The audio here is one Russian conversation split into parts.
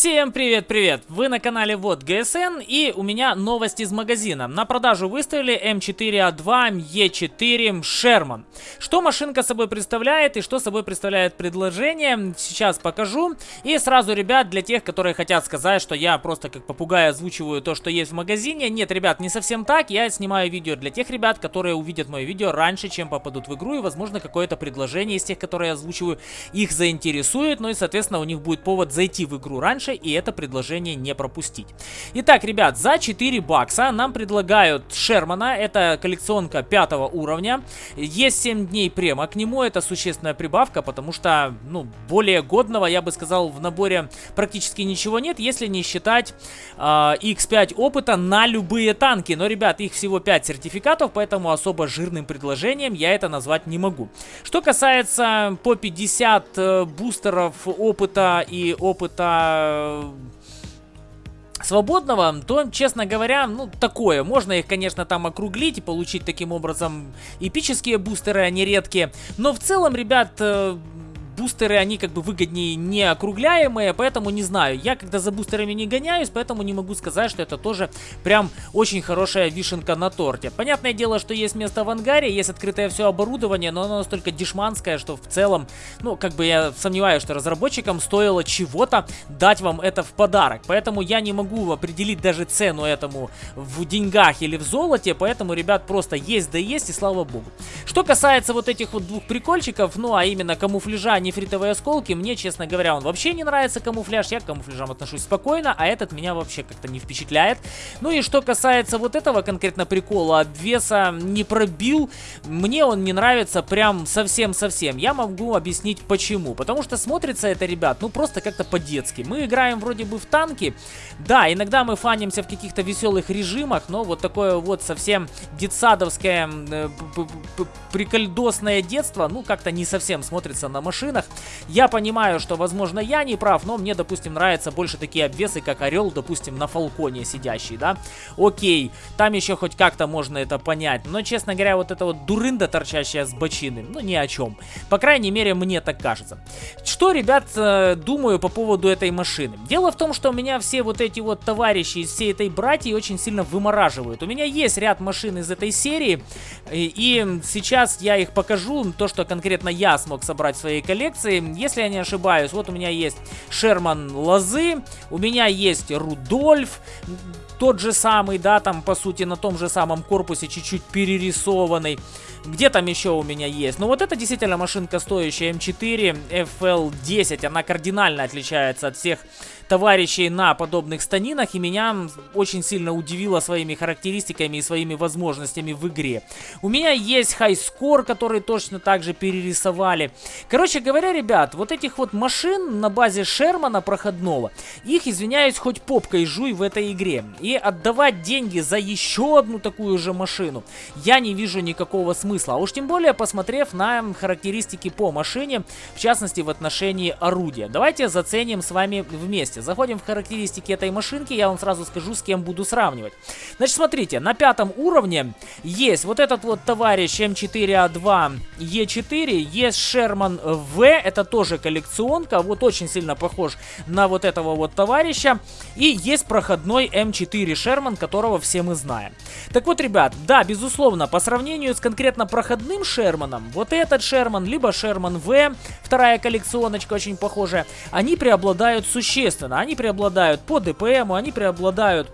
Всем привет-привет! Вы на канале Вот ГСН и у меня новость из магазина. На продажу выставили М4А2 Е4 Шерман. Что машинка собой представляет и что собой представляет предложение, сейчас покажу. И сразу, ребят, для тех, которые хотят сказать, что я просто как попугай озвучиваю то, что есть в магазине. Нет, ребят, не совсем так. Я снимаю видео для тех ребят, которые увидят мое видео раньше, чем попадут в игру. И, возможно, какое-то предложение из тех, которые я озвучиваю, их заинтересует. Ну и, соответственно, у них будет повод зайти в игру раньше раньше и это предложение не пропустить. Итак, ребят, за 4 бакса нам предлагают Шермана, это коллекционка 5 уровня. Есть 7 дней према к нему, это существенная прибавка, потому что, ну, более годного, я бы сказал, в наборе практически ничего нет, если не считать э, X5 опыта на любые танки. Но, ребят, их всего 5 сертификатов, поэтому особо жирным предложением я это назвать не могу. Что касается по 50 э, бустеров опыта и опыта свободного, то, честно говоря, ну, такое. Можно их, конечно, там округлить и получить таким образом эпические бустеры, они редкие. Но в целом, ребят, э, бустеры, они как бы выгоднее не округляемые, поэтому не знаю. Я когда за бустерами не гоняюсь, поэтому не могу сказать, что это тоже прям очень хорошая вишенка на торте. Понятное дело, что есть место в ангаре, есть открытое все оборудование, но оно настолько дешманское, что в целом, ну, как бы я сомневаюсь, что разработчикам стоило чего-то дать вам это в подарок. Поэтому я не могу определить даже цену этому в деньгах или в золоте, поэтому, ребят, просто есть да есть и слава богу. Что касается вот этих вот двух прикольчиков, ну, а именно камуфляжа, нефритовые осколки. Мне, честно говоря, он вообще не нравится камуфляж. Я к камуфляжам отношусь спокойно, а этот меня вообще как-то не впечатляет. Ну и что касается вот этого конкретно прикола, обвеса не пробил. Мне он не нравится прям совсем-совсем. Я могу объяснить почему. Потому что смотрится это, ребят, ну просто как-то по-детски. Мы играем вроде бы в танки. Да, иногда мы фанимся в каких-то веселых режимах, но вот такое вот совсем детсадовское э, прикольдосное детство, ну как-то не совсем смотрится на машинах машинах. Я понимаю, что, возможно, я не прав, но мне, допустим, нравятся больше такие обвесы, как Орел, допустим, на Фалконе сидящий, да. Окей, там еще хоть как-то можно это понять, но, честно говоря, вот эта вот дурында, торчащая с бочины, ну, ни о чем. По крайней мере, мне так кажется. Что, ребят, э, думаю по поводу этой машины? Дело в том, что у меня все вот эти вот товарищи из всей этой братьи очень сильно вымораживают. У меня есть ряд машин из этой серии, и, и сейчас я их покажу, то, что конкретно я смог собрать в своей коллекции, коллекции. Если я не ошибаюсь, вот у меня есть Шерман Лозы, у меня есть Рудольф, тот же самый, да, там, по сути, на том же самом корпусе, чуть-чуть перерисованный. Где там еще у меня есть? Ну, вот это действительно машинка стоящая М4 FL10. Она кардинально отличается от всех товарищей на подобных станинах, и меня очень сильно удивило своими характеристиками и своими возможностями в игре. У меня есть хайскор, который точно так же перерисовали. Короче говоря, ребят, вот этих вот машин на базе Шермана проходного, их, извиняюсь, хоть попкой жуй в этой игре. И отдавать деньги за еще одну такую же машину я не вижу никакого смысла. А уж тем более, посмотрев на характеристики по машине, в частности в отношении орудия. Давайте заценим с вами вместе заходим в характеристики этой машинки, я вам сразу скажу, с кем буду сравнивать. Значит, смотрите, на пятом уровне есть вот этот вот товарищ М4А2 Е4, есть Шерман В, это тоже коллекционка, вот очень сильно похож на вот этого вот товарища. И есть проходной М4 Шерман, которого все мы знаем. Так вот, ребят, да, безусловно, по сравнению с конкретно проходным Шерманом, вот этот Шерман, либо Шерман В, вторая коллекционочка очень похожая, они преобладают существенно они преобладают по ДПМу, они преобладают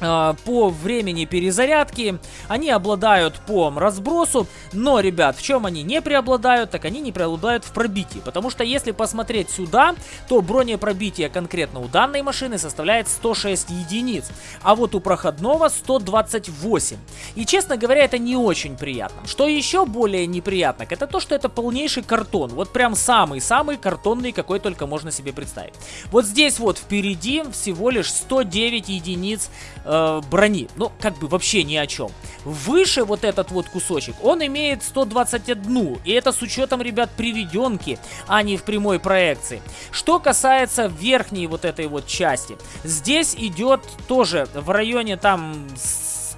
по времени перезарядки, они обладают по разбросу, но, ребят, в чем они не преобладают, так они не преобладают в пробитии, потому что если посмотреть сюда, то бронепробитие конкретно у данной машины составляет 106 единиц, а вот у проходного 128. И, честно говоря, это не очень приятно. Что еще более неприятно, это то, что это полнейший картон, вот прям самый-самый картонный, какой только можно себе представить. Вот здесь вот впереди всего лишь 109 единиц э, брони. Ну, как бы вообще ни о чем. Выше вот этот вот кусочек, он имеет 121. И это с учетом, ребят, приведенки, а не в прямой проекции. Что касается верхней вот этой вот части. Здесь идет тоже в районе там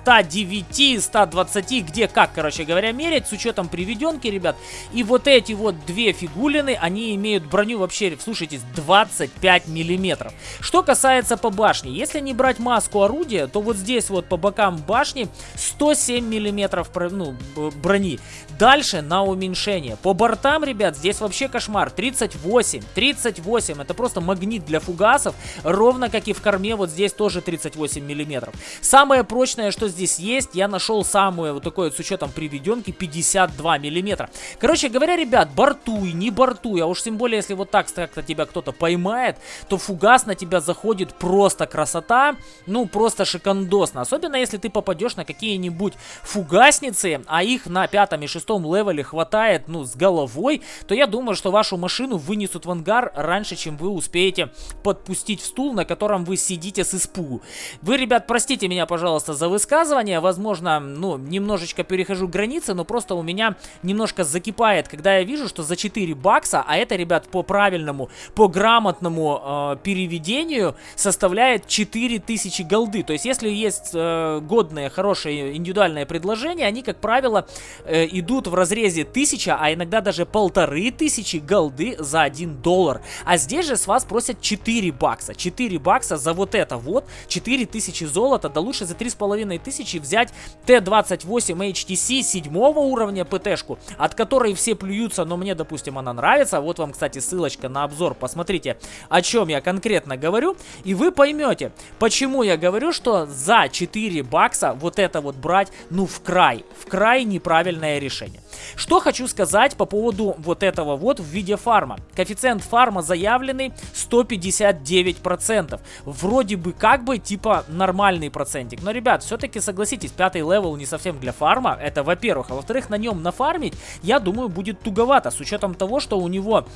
109, 120, где как, короче говоря, мерять, с учетом приведенки, ребят. И вот эти вот две фигулины, они имеют броню вообще, слушайте, 25 миллиметров. Что касается по башне, если не брать маску орудия, то вот здесь вот по бокам башни 107 миллиметров ну, брони. Дальше на уменьшение. По бортам, ребят, здесь вообще кошмар. 38, 38, это просто магнит для фугасов, ровно как и в корме, вот здесь тоже 38 миллиметров. Самое прочное, что здесь есть, я нашел самую вот такое с учетом приведенки 52 миллиметра. Короче говоря, ребят, бортуй, не бортуй, а уж тем более, если вот так как-то тебя кто-то поймает, то фугас на тебя заходит просто красота, ну просто шикандосно. Особенно если ты попадешь на какие-нибудь фугасницы, а их на пятом и шестом левеле хватает, ну, с головой, то я думаю, что вашу машину вынесут в ангар раньше, чем вы успеете подпустить в стул, на котором вы сидите с испугу. Вы, ребят, простите меня, пожалуйста, за высказывание. Возможно, ну, немножечко перехожу границы, но просто у меня немножко закипает, когда я вижу, что за 4 бакса, а это, ребят, по правильному, по грамотному э, переведению составляет 4000 голды. То есть, если есть э, годные, хорошие индивидуальные предложения, они, как правило, э, идут в разрезе 1000, а иногда даже полторы тысячи голды за 1 доллар. А здесь же с вас просят 4 бакса. 4 бакса за вот это вот, 4000 золота, да лучше за 3500 взять Т-28 HTC 7 уровня ПТ-шку, от которой все плюются, но мне, допустим, она нравится. Вот вам, кстати, ссылочка на обзор, посмотрите, о чем я конкретно говорю, и вы поймете, почему я говорю, что за 4 бакса вот это вот брать, ну, в край, в край неправильное решение. Что хочу сказать по поводу вот этого вот в виде фарма. Коэффициент фарма заявленный 159%. Вроде бы как бы типа нормальный процентик. Но, ребят, все-таки согласитесь, пятый левел не совсем для фарма. Это во-первых. А во-вторых, на нем нафармить, я думаю, будет туговато. С учетом того, что у него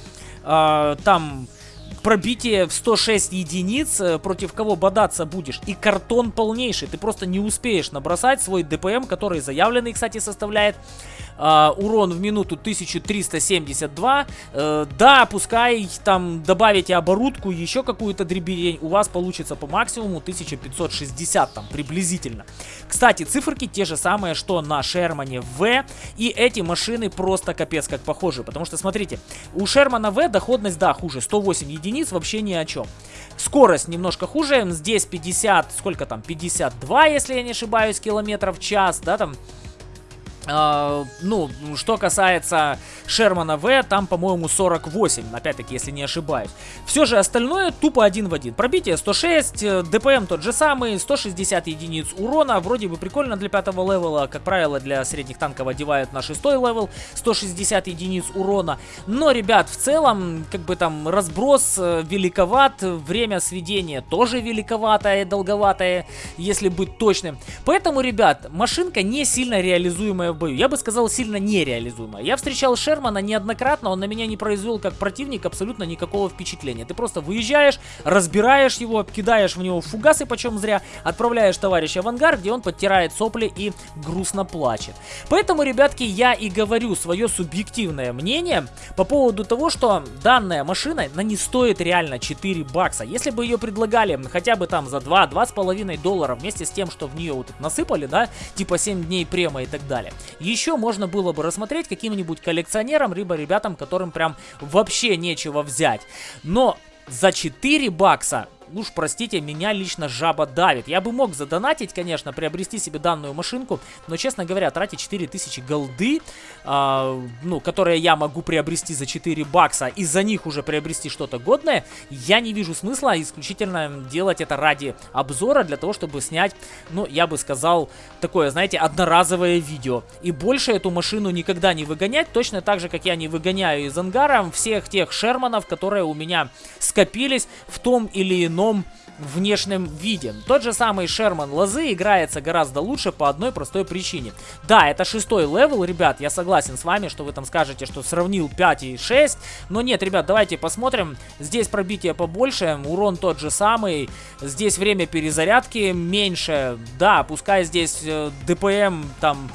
э, там пробитие в 106 единиц, э, против кого бодаться будешь. И картон полнейший, ты просто не успеешь набросать свой ДПМ, который заявленный, кстати, составляет э, урон в минуту 1372. Э, да, пускай там добавите оборудку, еще какую-то дребедень, у вас получится по максимуму 1560 там приблизительно. Кстати, циферки те же самые, что на Шермане В, и эти машины просто капец как похожи, потому что, смотрите, у Шермана В доходность, да, хуже, 108 единиц, вообще ни о чем. Скорость немножко хуже, здесь 50, сколько там, 52, если я не ошибаюсь, километров в час, да, там ну, что касается Шермана В, там, по-моему, 48, опять-таки, если не ошибаюсь. Все же остальное тупо один в один. Пробитие 106, э, ДПМ тот же самый, 160 единиц урона, вроде бы прикольно для пятого левела, как правило, для средних танков одевают на шестой левел, 160 единиц урона. Но, ребят, в целом, как бы там разброс э, великоват, время сведения тоже великоватое, долговатое, если быть точным. Поэтому, ребят, машинка не сильно реализуемая в бою. Я бы сказал, сильно нереализуемо. Я встречал Шермана неоднократно, он на меня не произвел как противник абсолютно никакого впечатления. Ты просто выезжаешь, разбираешь его, кидаешь в него фугасы, почем зря, отправляешь товарища в ангар, где он подтирает сопли и грустно плачет. Поэтому, ребятки, я и говорю свое субъективное мнение по поводу того, что данная машина, она не стоит реально 4 бакса. Если бы ее предлагали хотя бы там за 2-2,5 доллара вместе с тем, что в нее вот насыпали, да, типа 7 дней према и так далее, еще можно было бы рассмотреть каким-нибудь коллекционерам, либо ребятам, которым прям вообще нечего взять. Но за 4 бакса уж простите, меня лично жаба давит. Я бы мог задонатить, конечно, приобрести себе данную машинку, но, честно говоря, тратить 4000 голды, э, ну, которые я могу приобрести за 4 бакса, и за них уже приобрести что-то годное, я не вижу смысла исключительно делать это ради обзора, для того, чтобы снять, ну, я бы сказал, такое, знаете, одноразовое видео. И больше эту машину никогда не выгонять, точно так же, как я не выгоняю из ангара всех тех шерманов, которые у меня скопились в том или ином ином внешнем виде. Тот же самый Шерман Лозы играется гораздо лучше по одной простой причине. Да, это шестой левел, ребят, я согласен с вами, что вы там скажете, что сравнил 5 и 6, но нет, ребят, давайте посмотрим. Здесь пробитие побольше, урон тот же самый, здесь время перезарядки меньше, да, пускай здесь э, ДПМ там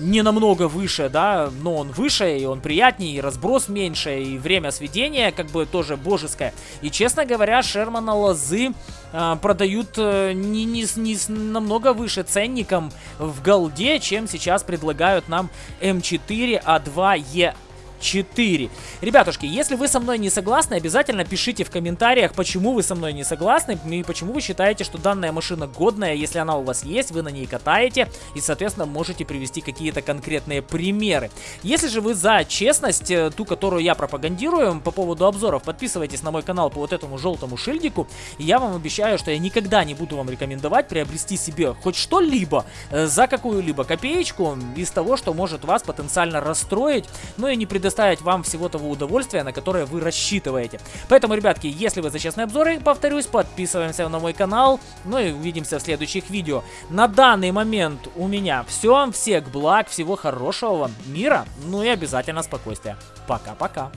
не намного выше, да, но он выше, и он приятнее, и разброс меньше, и время сведения как бы тоже божеское. И, честно говоря, Шермана Лозы э, продают э, не, не, не с намного выше ценником в голде, чем сейчас предлагают нам М4А2Е 4. Ребятушки, если вы со мной не согласны, обязательно пишите в комментариях, почему вы со мной не согласны и почему вы считаете, что данная машина годная, если она у вас есть, вы на ней катаете и, соответственно, можете привести какие-то конкретные примеры. Если же вы за честность, э, ту, которую я пропагандирую по поводу обзоров, подписывайтесь на мой канал по вот этому желтому шильдику, и я вам обещаю, что я никогда не буду вам рекомендовать приобрести себе хоть что-либо э, за какую-либо копеечку из того, что может вас потенциально расстроить, но и не предоставить предоставить вам всего того удовольствия, на которое вы рассчитываете. Поэтому, ребятки, если вы за честные обзоры, повторюсь, подписываемся на мой канал, ну и увидимся в следующих видео. На данный момент у меня все. Всех благ, всего хорошего вам, мира, ну и обязательно спокойствия. Пока-пока.